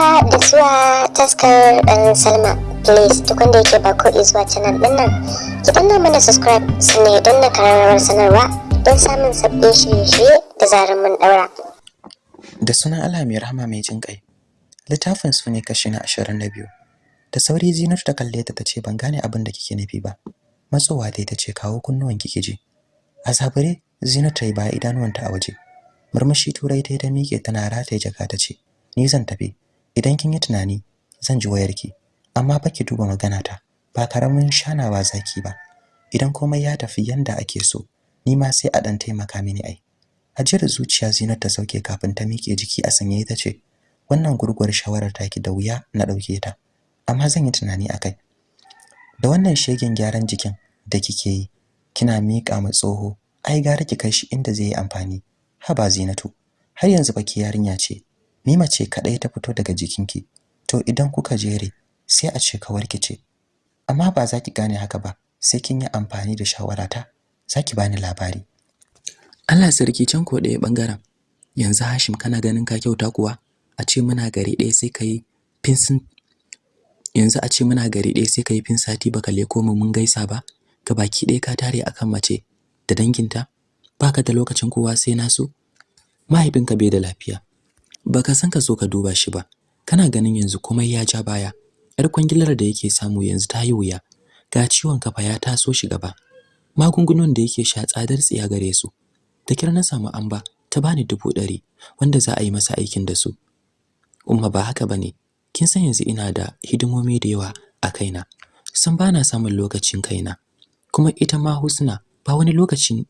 haka da zuwa taskar ɗan salma. Please duk wanda yake ba ko zuwa canal ɗin nan ki danna mana subscribe sannan don na kararrawar sanarwa don samun sabbin shirye-shirye da zarar mun ɗaura. Da sunan Allah mai rahama mai jin ƙai littafin su ne kashi na ashirin da biyu. Da sauri zinar ta kalle ta tace ban gane abin da kike nufi ba. Matsowa dai tace kawo kunnuwan kike ji. A zabure zinar ta yi baya idanuwanta a waje. Murmushi turai ta yi ta miƙe tana rataye jaka ta ce ni zan tafi. Idan kin yi tunani zan ji wayarki amma fa ki duba magana ta ba ƙaramin shanawa zaki ba. Idan komai ya tafi yanda ake so ni ma sai a dan taimaka mini ai. Ajiyar zuciya zinar ta sauke kafin ta miƙe jiki a sanye ta ce wannan gurguwar shawarar taki da wuya na ɗauke ta amma zan yi tunani akai da wannan shegen gyaran jikin da kike yi kina miƙa ma tsoho ai gara ki kai shi inda zai yi amfani. Haba zinatu har yanzu baki yarinya ce ni mace kadai ta fito daga jikinki. To idan kuka jere sai a ce kawar ki ce. Amma ba za ki gane haka ba sai kin yi amfani da shawarata za bani labari. Allah sarki can ko ɗaya ɓangaren yanzu Hashim kana ganin ka kyauta kuwa? A ce muna gari ɗaya sai kai finsin yanzu a ce muna gari ɗaya sai kai fin sati baka leko mu mun gaisa ba? Ga baki ɗaya ka tare akan mace da danginta? Baka da lokacin kowa sai nasu mahaifinka bai da lafiya. Baka san ka so ka duba shi ba. Kana ganin yanzu komai ya ja baya. Yar kwangilar da yake samu yanzu ta yi wuya. Ga ciwon kafa ya taso shi gaba. Magungunan da yake sha tsadar tsiya gare su. Da kira na samu amba ta bani dubu ɗari wanda za a yi masa aikin da su. Umma ba haka ba ne kin san yanzu ina da hidimomi da yawa a kaina. San bana samun lokacin kaina. Kuma ita ma Husna ba wani lokacin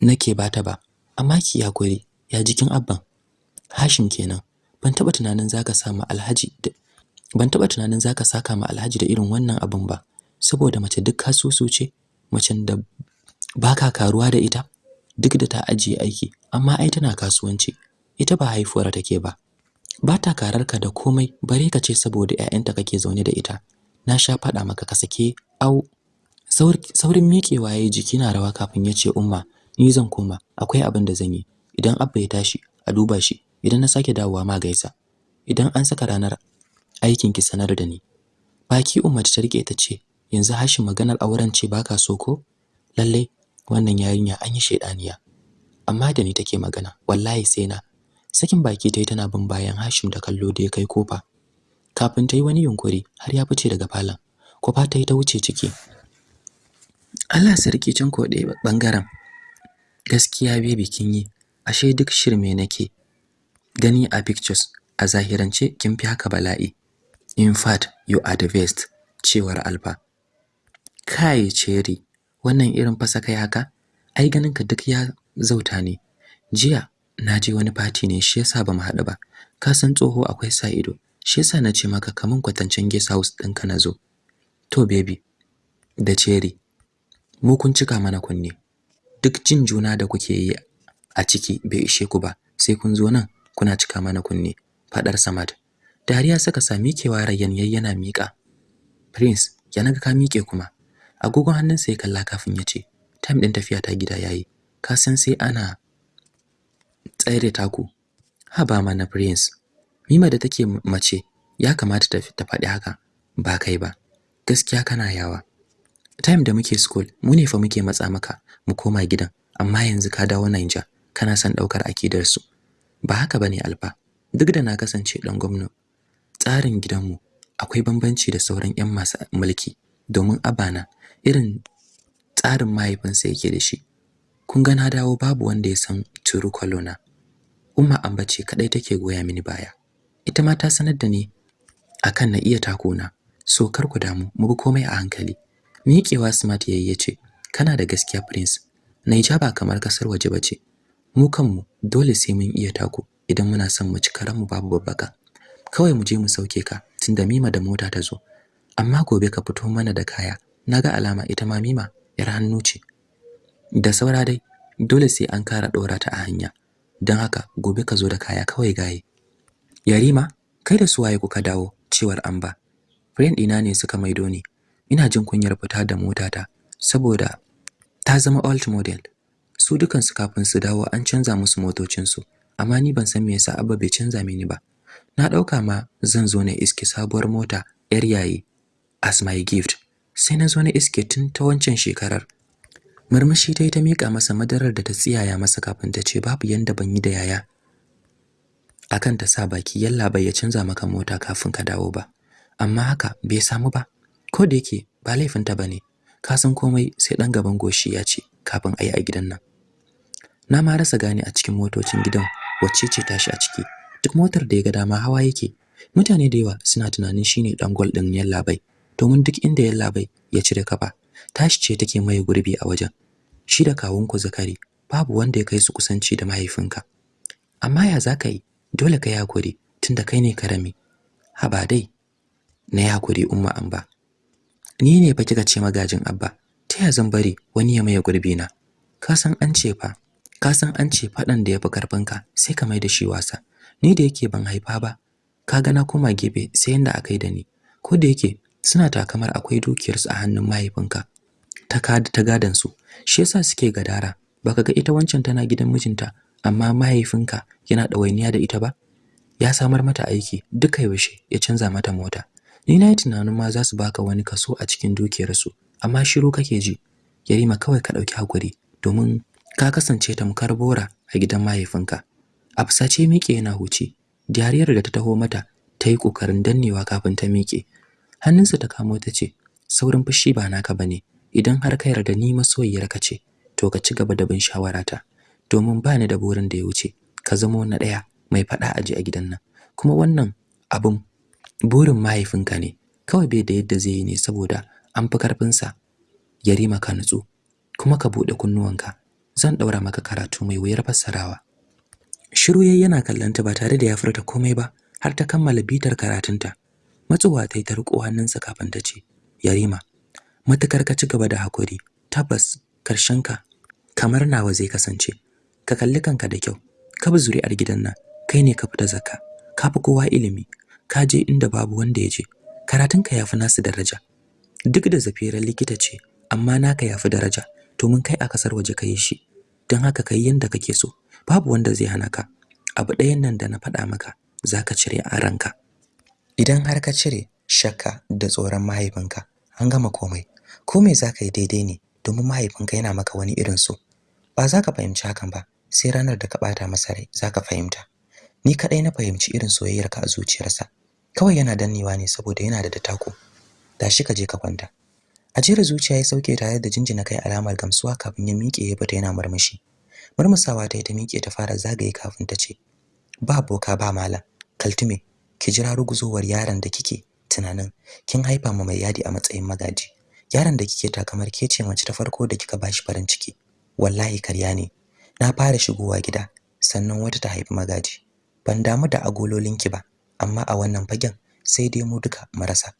nake bata ba. Amma ki yakuri ya jikin abban. Hashim kenan. Ban taba tunanin zaka samu Alhaji ban taba tunanin zaka saka ma Alhaji da irin wannan abun ba. Saboda mace duk kasusu ce macen da baka karuwa da ita duk da ta ajiye aiki amma ai tana kasuwanci. Ita ba haifuwar take ba. Ba ta kararka da komai bare ka ce saboda ƴaƴanta kake zaune da ita. Na sha faɗa maka ka sake au. Saurin miƙewa yayi jiki na rawa kafin ya ce umma ni zan koma. Akwai abin da zan yi. Idan abba ya tashi a duba shi. Idan na sake dawowa ma gaisa. Idan an saka ranar aikin ki sanar da ni. Baki umma ta riƙe ta ce yanzu hashin maganar auren ce baka so ko? Lalle wannan yarinya an yi shedaniya amma da ni take magana wallahi sai na. Sakin baki tayi tana bin bayan Hashim da kallo da ya kai ƙofa. Kafin tayi wani yunkuri har ya fice daga falon. Kofa tayi ta wuce ciki. Allah sarki can ko ɗaya ɓangaren gaskiya baby kin yi. Ashe duk shirme nake. Gani a pictures. A zahirance kin fi haka bala'i. In fact you are the best cewar Alfa kai cherry wannan irin fasa kai haka? Ai ganin ka duk ya zauta ne. Jiya na je wani party ne shi yasa ba mu haɗu ba. Ka san tsoho akwai sa ido shi yasa na ce maka kaman kwatancen guest house ɗinka na zo. To baby da cherry mu kun cika mana kunne. Duk jin juna da kuke yi a ciki bai ishe ku ba sai kun zo nan. Kuna cika mana kunne fadar Samad. Dariya saka sami kewa rayyan yayyana mika prince ya na ga ka mike kuma. Agogon hannunsa ya kalla kafin ya ce time din tafiya ta gida yayi ka san sai ana tsare taku. Haba mana prince. Mima da take mace ya kamata ta ta faɗi haka. Ba kai ba. Gaskiya kana yawa. Time da muke school mu ne fa muke matsa maka mu koma gidan. Amma yanzu ka dawo Niger kana son ɗaukar akidar su. Ba haka ba ne alfa. Duk da na kasance dan gwamnati tsarin gidanmu akwai bambanci da sauran ƴan masu mulki domin abana irin tsarin mahaifinsa yake da shi. Kun ga na dawo babu wanda ya san turu kwalona umma ambace kadai take goya mini baya. Ita ma ta sanar da ni akan na iya takona so kar ku damu mu bi komai a hankali. Miƙewa smart yayi ya ce kana da gaskiya prince. Naija ba kamar ƙasar waje bace mu kanmu dole sai mun iya tako idan muna son mu ci karanmu babu babbaka. Kawai mu je mu sauke ka tunda Mima da mota ta zo. Amma gobe ka fito mana da kaya. Naga alama ita ma Mima yar hannu ce. Da saura dai dole sai an kara dora ta a hanya. Don haka gobe ka zo da kaya kawai gaye. Yarima kai da suwaye kuka dawo? Cewar Amba. Friend ɗina ne suka maido ni. Ina jin kunyar fita da motata saboda ta zama old model. Su dukansu kafin su dawo an canza musu motocinsu. Amma ni ban san me yasa Abba bai canza mini ba. Na ɗauka ma zan zo na iske sabuwar mota yar yayi as my gift. Sai na zo na iske tun ta wancan shekarar. Murmushi ta yi ta miƙa masa madarar da ta tsiyaya masa kafin ta ce babu yanda ban yi da yaya akan ta sa baki yalla bai ya canza maka mota kafin ka dawo ba. Amma haka bai samu ba. Ko da yake ba laifinta ba ne ka san komai sai dan gaban goshi ya ce kafin ayi a gidan nan. Na ma rasa gane a cikin motocin gidan wacce ce tashi a ciki. Duk motar da ya ga dama hawa yake. Mutane da yawa suna tunanin shine dan gol din yallabai domin duk inda yallabai ya cire kafa tashi ce take mai gurbi a wajen. Shi da kawunku zakari babu wanda ya kai su kusanci da mahaifinka. Amma ya zaka yi? Dole ka yi haƙuri tunda kai ne ƙarami. Haba dai na yi haƙuri umma amba. Ni ne fa kika ce magajin abba ta ya zan bari wani ya maye gurbi na ka san an ce fa ka san an ce fadan da yafi karfinka sai ka mai da shi wasa. Ni da yake ban haifa ba ka ga na koma sai yanda aka yi da ni. Ko da yake suna takamar akwai dukiyarsu a hannun mahaifinka ta kada ta gadan su. Shi yasa suke gadara. Baka ga ita wancan tana gidan mijinta amma mahaifinka yana ɗawainiya da ita ba? Ya samar mata aiki duka yaushe ya canza mata mota. Ni na yi tunanin ma za su baka wani kaso a cikin dukiyarsu amma shiru kake ji. Yarima kawai ka ɗauki haƙuri domin ka kasance tamkar bora a gidan mahaifinka. A fusace miƙe yana huce dariyar da ta taho mata ta yi ƙoƙarin dannewa kafin ta miƙe. Hannunsa ta kamo ta ce saurin fushi ba naka ba ne idan har ka yarda ni masoyiyarka ce to ka ci gaba da bin shawarata. Domin ba ni da burin da ya wuce ka zama na ɗaya mai faɗa aji a gidan nan. Kuma wannan abun burin mahaifinka ne. Kawai bai da yadda zai yi ne saboda an fi karfinsa ya rima ka nutsu kuma ka buɗe kunnuwanka. Zan ɗaura maka karatu mai wuyar fassarawa. Shiru yayi yana kallanta ba tare da ya furta komai ba har ta kammala bitar karatunta. Matsuwa ta yi ta riƙo hannunsa kafin ta ce yarima matuƙar ka ci gaba da haƙuri tabbas ka kamar nawa zai kasance. Ka kalli kanka da kyau ka bi zuri'ar gidan nan kai ne ka fita zakka ka fi kowa ilimi ka je inda babu wanda ya je. Karatunka ya fi nasu daraja. Duk da zafiran likita ce amma naka ya fi daraja. Domin kai a ƙasar waje ka yi shi. Don haka ka yi yanda kake so. Babu wanda zai hana ka. Abu ɗayan nan da na faɗa maka za ka cire a ranka. Idan har ka cire shakka da tsoron mahaifinka an gama komai. Ko me za ka yi daidai ne domin mahaifinka yana maka wani irin so? Ba za ka fahimci hakan ba sai ranar da ka ɓata masa rai za ka fahimta. Ni kaɗai na fahimci irin soyayyarka a zuciyarsa. Kawai yana dannewa ne saboda yana da datako tashi ka je ka kwanta. Ajiyar zuciya ya sauke tare da jinjina kai alamar gamsuwa kafin ya miƙe ya fita yana murmushi. Murmusawa ta yi ta miƙe ta fara zagaye kafin ta ce ba boka ba malam. Kaltume ki jira ruguzowar yaron da kike tunanin. Kin haifa ma mai yadi a matsayin magaji. Yaron da kike takamar ke ce mace ta farko da kika bashi farin ciki. Wallahi karya ne. Na fara shigowa gida sannan wata ta haifi magaji. Ban damu da agololinki ba amma a wannan fagen sai dai mu duka marasa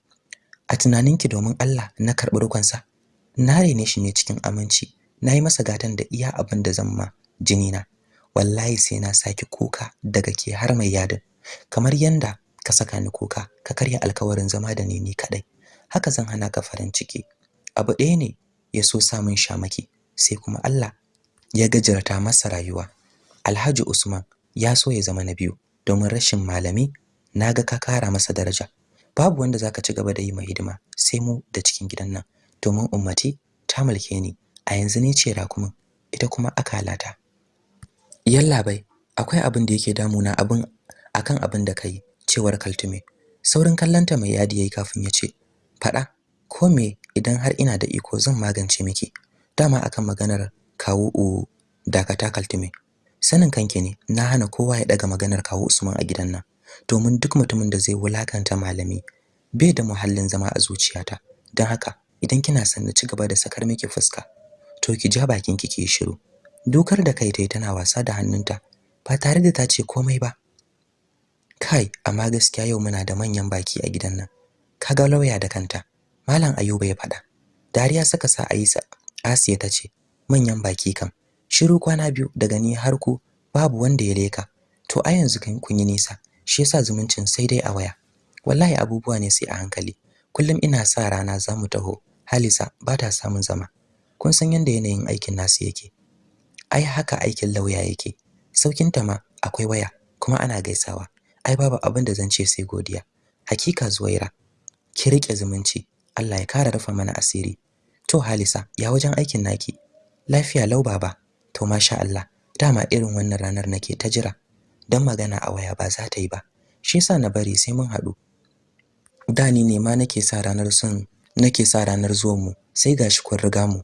a tunaninki domin Allah na karɓi rukunsa. Na rene shi ne cikin aminci. Na yi masa gatan da iya abin da zan ma jini na wallahi sai na saki kuka daga ke har mai yadin. Kamar yanda ka saka ni kuka ka karya alkawarin zama da ni ni kadai haka zan hana ka farin ciki. Abu ɗaya ne ya so samun shamaki sai kuma Allah ya gajarta masa rayuwa. Alhaji Usman ya so ya zama na biyu domin rashin malami na ga ka kara masa daraja. Babu wanda zaka ci gaba da yi mai hidima sai mu da cikin gidan nan. Domin ummati ta mulke ni. A yanzu ne ce rakumin ita kuma akalata yalla bai akwai abin da yake damuna abin akan abin da kai cewar kaltume. Saurin kallanta mai yadi yayi kafin ya ce fada ko me idan har ina da iko zan magance miki? Dama akan maganar kawo u dakata kaltume. Sanin kanki ne na hana kowa ya daga maganar kawo Usman a gidan nan. Domin duk mutumin da zai wulaƙanta malami bai da muhallin zama a zuciyata. Don haka idan kina son na ci gaba da sakar miki fuska to ki ja bakin ki ki shiru. Dokar da kai tai tana wasa da hannunta ba tare da ta ce komai ba. Kai amma gaskiya yau muna da manyan baki a gidan nan. Kaga lauya da kanta malam ayuba ya faɗa. Dariya saka sa Aisha Asiya ta ce manyan baki kam shiru kwana biyu daga ni har ku babu wanda ya leka. To a yanzu kun yi nisa. Shi yasa zumuncin sai dai a waya. Wallahi abubuwa ne sai a hankali. Kullum ina sa rana za mu taho. Halisa ba ta samun zama. Kun san yanda yanayin aikin nasu yake. Ai haka aikin lauya yake. Saukin ta ma akwai waya kuma ana gaisawa. Ai babu abin da zan ce sai godiya. Hakika zuwaira ki riƙe zumunci. Allah ya kara rufa mana asiri. To halisa ya wajen aikin naki? Lafiya lau baba. To masha Allah. Dama irin wannan ranar nake ta jira. Dan magana a waya ba za ta yi ba. Shi yasa na bari sai mun haɗu. Da ni ne ma nake sa ranar son nake sa ranar zuwan mu sai gashi kun riga mu.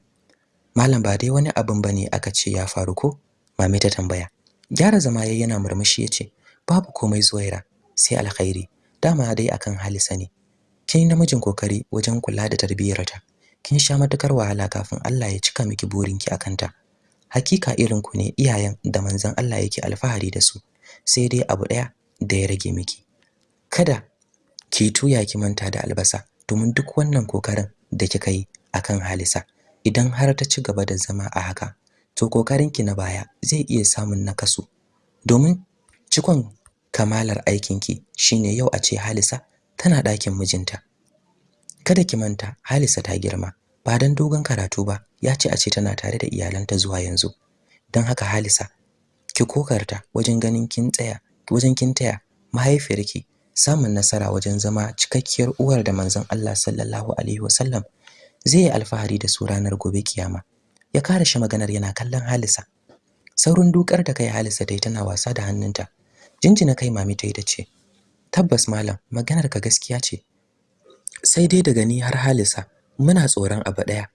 Malam ba dai wani abin ba ne aka ce ya faru ko? Mami ta tambaya. Gyara zama yayin yana murmushi ya ce babu komai zuwaira sai alkhairi. Dama dai akan halisa ne. Kin namijin ƙoƙari wajen kula da tarbiyyarta. Kin sha matuƙar wahala kafin Allah ya cika miki burinki akan ta hakika irin ku ne iyayen da manzon Allah yake alfahari da su. Sai dai abu ɗaya da ya rage miki. Kada ki tuya ki manta da albasa domin duk wannan ƙoƙarin da kika yi akan Halisa idan har ta ci gaba da zama a haka to kokarinki na baya zai iya samun nakasu. Domin cikon kamalar aikinki shine yau a ce Halisa tana ɗakin mijinta. Kada ki manta Halisa ta girma ba dan dogon karatu ba ya ce a ce tana tare da iyalanta zuwa yanzu. Dan haka Halisa ki kokarta wajen ganin kin tsaya wajen kin taya mahaifiyarki samun nasara wajen zama cikakkiyar uwar da manzon Allah sallallahu alaihi wasallam zai yi alfahari da su ranar gobe kiyama. Ya kare shi maganar yana kallon Halisa. Saurin dukar da kai Halisa dai tana wasa da hannunta. Jinjina kai mami ta yi ta ce tabbas malam maganar ka gaskiya ce. Sai dai daga ni har Halisa muna tsoron abu ɗaya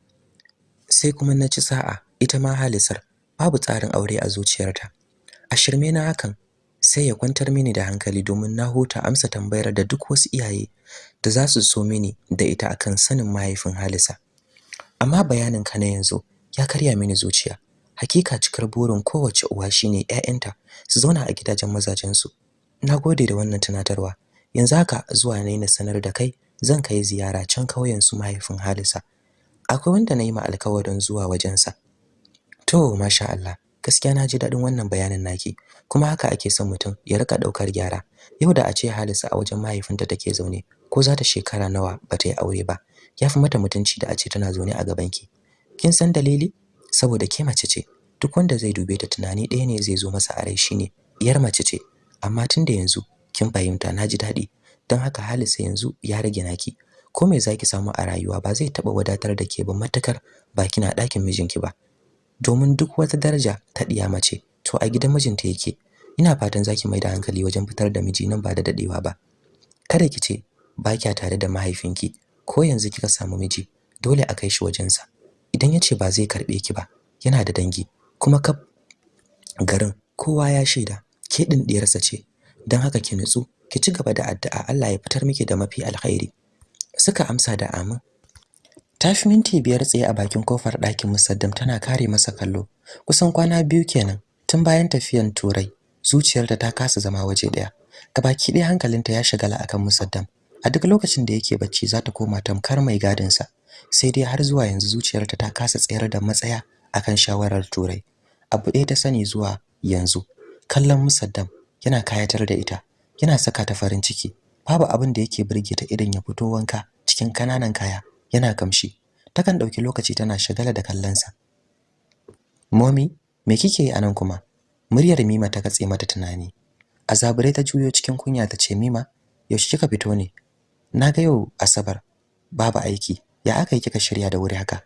sai kuma na ci sa'a ita ma Halisar babu tsarin aure a zuciyarta. A shirme na hakan sai ya kwantar mini da hankali domin na huta amsa tambayar da duk wasu iyaye da za su so mini da ita akan sanin mahaifin Halisa. Amma bayanin ka na yanzu ya karya mini zuciya. Hakika cikar burin kowace uwa shine ƴaƴanta su zauna a gidajen mazajen su nagode da wannan tunatarwa. Yanzu haka zuwa ne na sanar da kai zan kai ziyara can kauyen su mahaifin Halisa. Akwai wanda na yi ma alkawarin zuwa wajensa. To masha Allah gaskiya na ji daɗin wannan bayanin naki. Kuma haka ake son mutum ya riƙa ɗaukar gyara. Yau da a ce Halisa a wajen mahaifinta take zaune ko za ta shekara nawa ba ta yi aure ba ya fi mata mutunci da a ce tana zaune a gabanki. Kin san dalili? Saboda ke mace ce. Duk wanda zai dube ta tunani ɗaya ne zai zo masa a rai shine iyar mace ce. Amma tun da yanzu kin fahimta na ji daɗi. Don haka Halisa yanzu ya rage naki. Ko me zaki samu a rayuwa ba zai taɓa wadatar da ke ba matakar ba kina ɗakin mijinki ba. Domin duk wata daraja ta ɗiya mace to a gidan mijinta yake. Ina fatan zaki mai da hankali wajen fitar da miji nan ba da dadewa ba. Kada ki ce ba kya tare da mahaifinki ko yanzu kika samu miji dole a kai shi wajensa. Idan ya ce ba zai karɓe ki ba yana da dangi. Kuma kaf garin kowa ya shaida ke ɗin ɗiyarsa ce. Don haka ki nutsu ki ci gaba da addu'a Allah ya fitar miki da mafi alkhairi. Suka amsa da amin. Ta fi minti biyar tsaye a bakin ƙofar ɗakin musaddam tana kare masa kallo. Kusan kwana biyu kenan tun bayan tafiyan turai zuciyarta ta kasa zama waje ɗaya. Gabaki ɗaya hankalinta ya shagala akan musaddam. A duk lokacin da yake bacci za ta koma tamkar mai gadinsa. Sai dai har zuwa yanzu zuciyarta ta kasa tsayar da matsaya akan shawarar turai. Abu ɗaya ta sani zuwa yanzu kallon musaddam yana kayatar da ita yana saka ta farin ciki. Babu abin da yake burge ta idan ya fito wanka cikin ƙananan kaya. Yana kamshi. Takan ɗauki lokaci tana shagala da kallonsa. Momi me kike yi a nan kuma? Muryar mima ta katse mata tunani. A ta juyo cikin kunya ta ce mima yaushe kika fito ne? Naga yau asabar. Babu aiki. Ya aka yi kika shirya da wuri haka?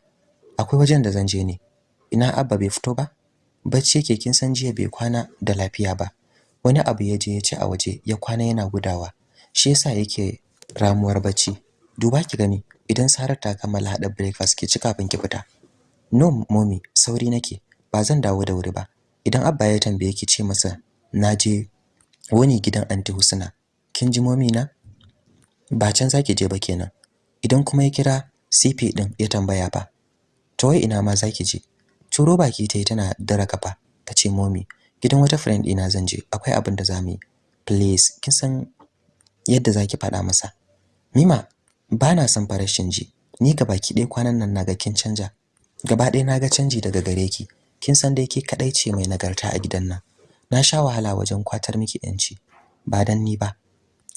Akwai wajen da zan je ne. Ina abba bai fito ba? Bacci yake kin san jiya bai kwana da lafiya ba. Wani abu ya je ya ci a waje ya kwana yana gudawa. Shi yasa yake ramuwar bacci. Duba ki gani. Idan Sarar ta kammala hada breakfast ki ci kafin ki fita. No mommy sauri nake. Ba zan dawo da wuri ba. Idan abba ya tambaye ki ce masa naje wani gidan anti Husna. Kin ji mommy na? Ba can zaki je ba kenan. Idan kuma ya kira CP din ya tambaya fa to wai ina ma zaki je? Turo baki tayi tana dara kafa tace mommy gidan wata friend ina zan je. Akwai abin da za mu yi. Please kin san yadda zaki faɗa masa? Mima bana son farashin ji. Ni baki ɗaya kwanan nan na ga kin canja. Gaba ɗaya na ga canji daga gare ki. Kin san dai ke kadai ce mai nagarta a gidan nan. Na sha wahala wajen kwatar miki yanci ba dan ni ba.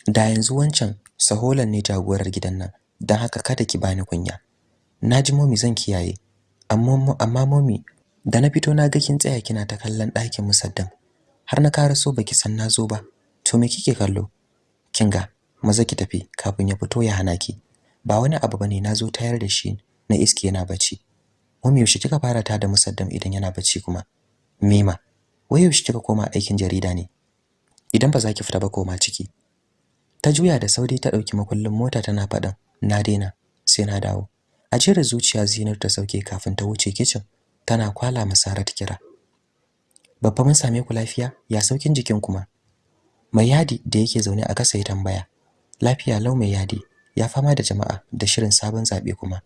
Da yanzu wancan saholan ne jagorar gidan nan. Dan haka kada ki bani kunya. Naji momi zan kiyaye. Amma amma momi da na fito na ga kin tsaya kina ta kallon ɗakin musaddam har na karaso baki san na zo ba. To me kike kallo? Kinga maza ki tafi kafin ya fito ya hana ki. Ba wani abu ba ne na zo tayar da shi na iske yana bacci. Mummy yaushe kika fara ta da musaddam idan yana bacci kuma? Mima wai yaushe kika koma aikin jarida ne? Idan ba za ki fita ba koma ciki. Ta juya da sauri ta ɗauki makullin mota tana faɗin na daina sai na dawo. A jira zuciya zinar ta sauke kafin ta wuce kitchen tana kwala masarat kira. Babba mun same ku lafiya? Ya saukin jikin kuma mai yadi da yake zaune a kasa ya tambaya. Lafiya lau mai yadi. Ya fama da jama'a da shirin sabon zaɓe kuma.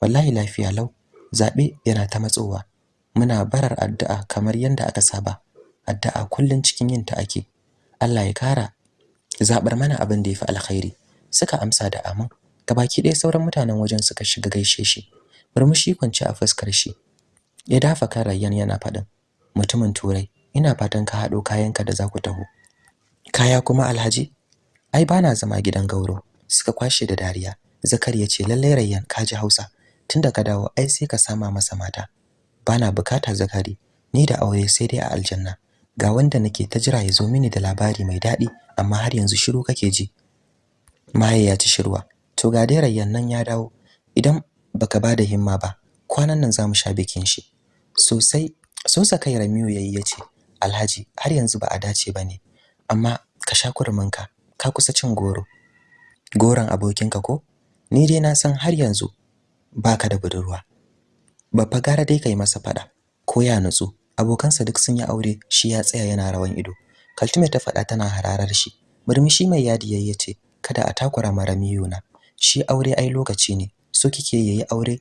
Wallahi lafiya lau zaɓe yana ta matsowa. Muna barar addu'a kamar yanda aka saba. Addu'a kullun cikin yin ta ake. Allah ya kara zabar mana abin da yafi alkhairi. Suka amsa da amin. Gabaki ɗaya sauran mutanen wajen suka shiga gaishe shi. Murmushi kwance a fuskar shi. Ya dafa kan Rayyan yana faɗin mutumin turai ina fatan ka haɗo kayanka da za ku taho. Kaya kuma alhaji? Ai bana zama gidan gauro. Suka kwashe da dariya. Zakari ya ce lallai Rayyan ka ji Hausa. Tunda ka dawo ai sai ka sama masa mata. Bana buƙata zakari. Ni da aure sai dai a aljanna. Ga wanda nake ta jira ya zo mini da labari mai daɗi amma har yanzu shiru kake ji. Maye ya ci shirwa. To ga dai rayyan nan ya dawo. Idan baka ba da himma ba kwanan nan za mu sha bikin shi. Sosai sosa kai Ramiyu yayi ya ce Alhaji har yanzu ba a dace ba ne amma ka sha kurminka. Ka kusa cin goro. Goron abokinka ko? Ni dai na san har yanzu baka da budurwa. Babba gara dai kai masa fada ko ya nutsu. Abokansa duk sun yi aure shi ya tsaya yana rawan ido. Kaltume ta fada tana hararar shi. Murmushi mai yadi yayi ya ce kada a takura mara miyuna shi aure ai lokaci ne. So kike yayi aure?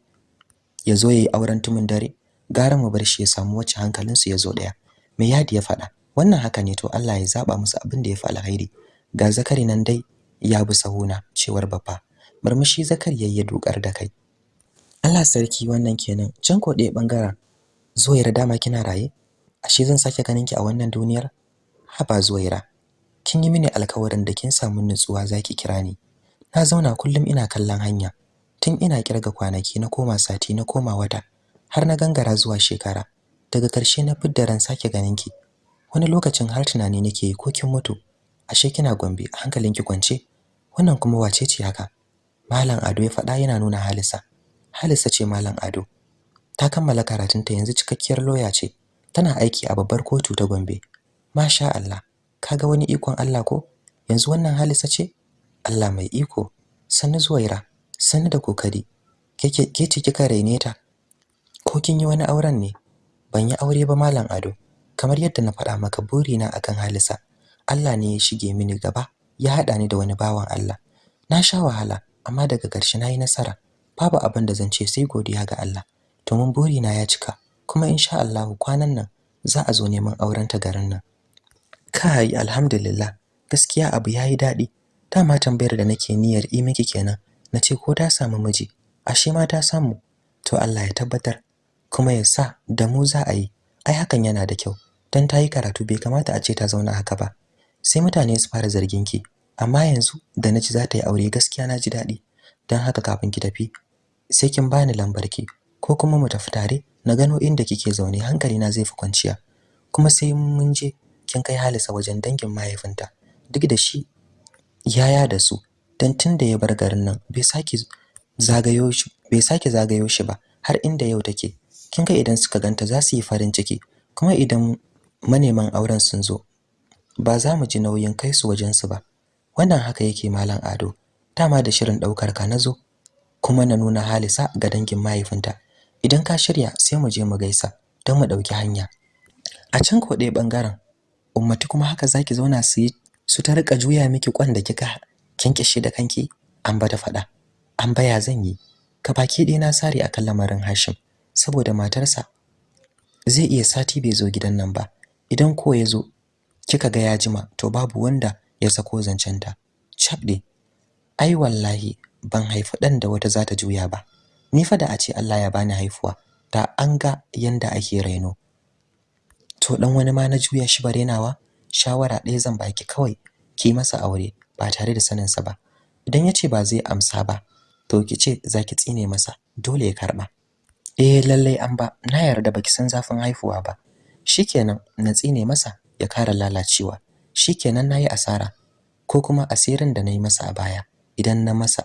Yazo yayi auren tumin dare? Gara mu bar shi ya samu wacce hankalinsu ya zo ɗaya mai yadi ya fada wannan haka ne to Allah ya zaba musu abin da yafi alkhairi ga zakari nan dai ya bi sahuna cewar baffa. Murmushi zakari yayi ya dokar da kai. Allah sarki wannan kenan. Can ko ɗaya ɓangaren Zuwaira dama kina raye? Ashe zan sake ganin ki a wannan duniyar? Haba Zuwaira kin yi mini alkawarin da kin samu nutsuwa zaki kira ni. Na zauna kullum ina kallon hanya. Tun ina ƙirga kwanaki na koma sati na koma wata har na gangara zuwa shekara. Daga ƙarshe na fidda ran sake ganin ki. Wani lokacin har tunani nake ko kin mutu. Ashe kina Gombe hankalinki kwance? Wannan kuma wace ce haka? Malam Ado ya faɗa yana nuna Halisa Halisa ce Malam Ado. Ta kammala karatunta yanzu cikakkiyar loya ce. Tana aiki a babbar kotu ta Gombe. Masha Allah. Kaga wani ikon Allah ko? Yanzu wannan Halisa ce? Allah mai iko. Sannu Zuwaira. Sannu da ƙoƙari. Ke ce kika raine ta? Ko kin yi wani auren ne? Ban yi aure ba Malam Ado. Kamar yadda na faɗa maka burina akan Halisa Allah ne ya shige mini gaba. Ya haɗa ni da wani bawan Allah. Na sha wahala amma daga ƙarshe na yi nasara. Babu abin da zan ce sai godiya ga Allah. Domin burina ya cika kuma insha Allah kwanan nan za a zo neman auren ta garin nan. Kai alhamdulillah gaskiya abu yayi daɗi. Dama tambayar da nake niyyar yi miki kenan nace ko ta samu miji? Ashe ma ta samu. To Allah ya tabbatar kuma ya sa da mu za a yi. Ai hakan yana da kyau dan ta yi karatu bai kamata a ce ta zauna haka ba. Sai mutane su fara zargin ki. Amma yanzu da na ji za ta yi aure gaskiya na ji daɗi. Dan haka kafin ki tafi sai kin bani lambar ki. Ko kuma mu tafi tare na gano inda kike zaune hankali na zai fi kwanciya. Kuma sai mun je kin kai Halisa wajen dangin mahaifinta. Duk da shi yaya da su. Dan tunda ya bar garin nan bai sake zagayo shi bai sake zagayo shi ba har inda yau take. Kin ga idan suka ganta za su yi farin ciki. Kuma idan maneman auren sun zo ba za mu ji nauyin kai su wajen su ba. Wannan haka yake malam Ado. Dama da shirin ɗaukar ka na zo kuma na nuna Halisa ga dangin mahaifinta. Idan ka shirya sai mu je mu gaisa don mu ɗauki hanya. A can ko ɗaya ɓangaren ummati kuma haka zaki zauna su yi su ta riƙa juya miki kwan da kika kinkishe da kanki an bata fada an baya zan yi. Ka baki ɗaya na sare akan lamarin Hashim saboda matarsa zai iya sati bai zo gidan nan ba. Idan ko ya zo kika ga ya jima to babu wanda ya sako zancenta. Cabde ai wallahi ban haifi dan da wata zata juya ba. Ni fa da a ce Allah ya bani haifuwa da an ga yanda ake raino. To dan wani ma na juya shi barenawa shawara ɗaya zan baki kawai ki masa aure ba tare da sanin sa ba. Idan ya ce ba zai amsa ba to ki ce zaki tsine masa dole ya karɓa eh lallai an ba. Na yarda baki san zafin haifuwa ba. Shikenan na tsine masa ya kara lalacewa. Shikenan na yi asara ko kuma asirin da na yi masa a baya idan na masa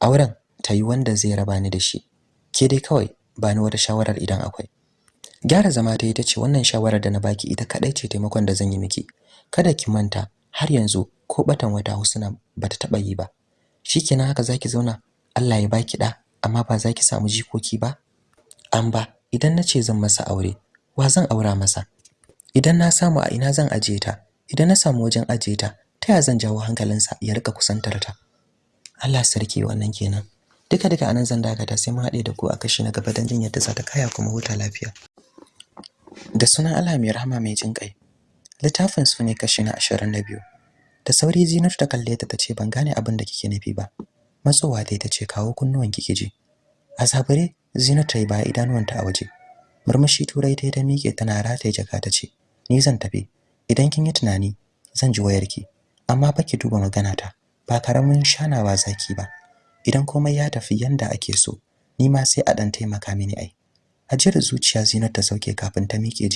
auren ta yi wanda zai raba ni da shi. Ke dai kawai ba ni wata shawarar idan akwai. Gyara zama ta yi ta ce wannan shawarar da na baki ita kadai ce taimakon da zan yi miki. Kada ki manta har yanzu ko batan wata husna bata taba yi ba. Shikenan haka zaki zauna Allah ya baki da amma ba zaki samu jikoki ba? An ba idan nace zan masa aure wa zan aura masa? Idan na samu a ina zan ajiye ta? Idan na samu wajen ajiye ta ta ya zan jawo hankalinsa ya riƙa kusantar ta? Allah sarki wannan kenan. Duka duka a nan zan dakata sai mu haɗe da ku a kashi na gaba don jin yadda za ta kaya kuma huta lafiya. Da sunan Allah mai rahama mai jin kai littafin su ne kashi na 22 da sauri Zinatu ta kalle ta tace ban gane abin da kike nufi ba. Matsowa dai tace kawo kunnuwan kike ji. A zabare Zinatu ta yi idanuwanta a waje. Murmushi turai ta ta miƙe tana rataye jaka tace ni zan tafi. Idan kin yi tunani zan ji wayarki. Amma fa ki duba magana ta ba ƙaramin shanawa zaki ba. Idan komai ya tafi yanda ake so ni ma sai a dan taimaka mini ai. Ajiyar zuciya Zinatu ta sauke kafin ta miƙe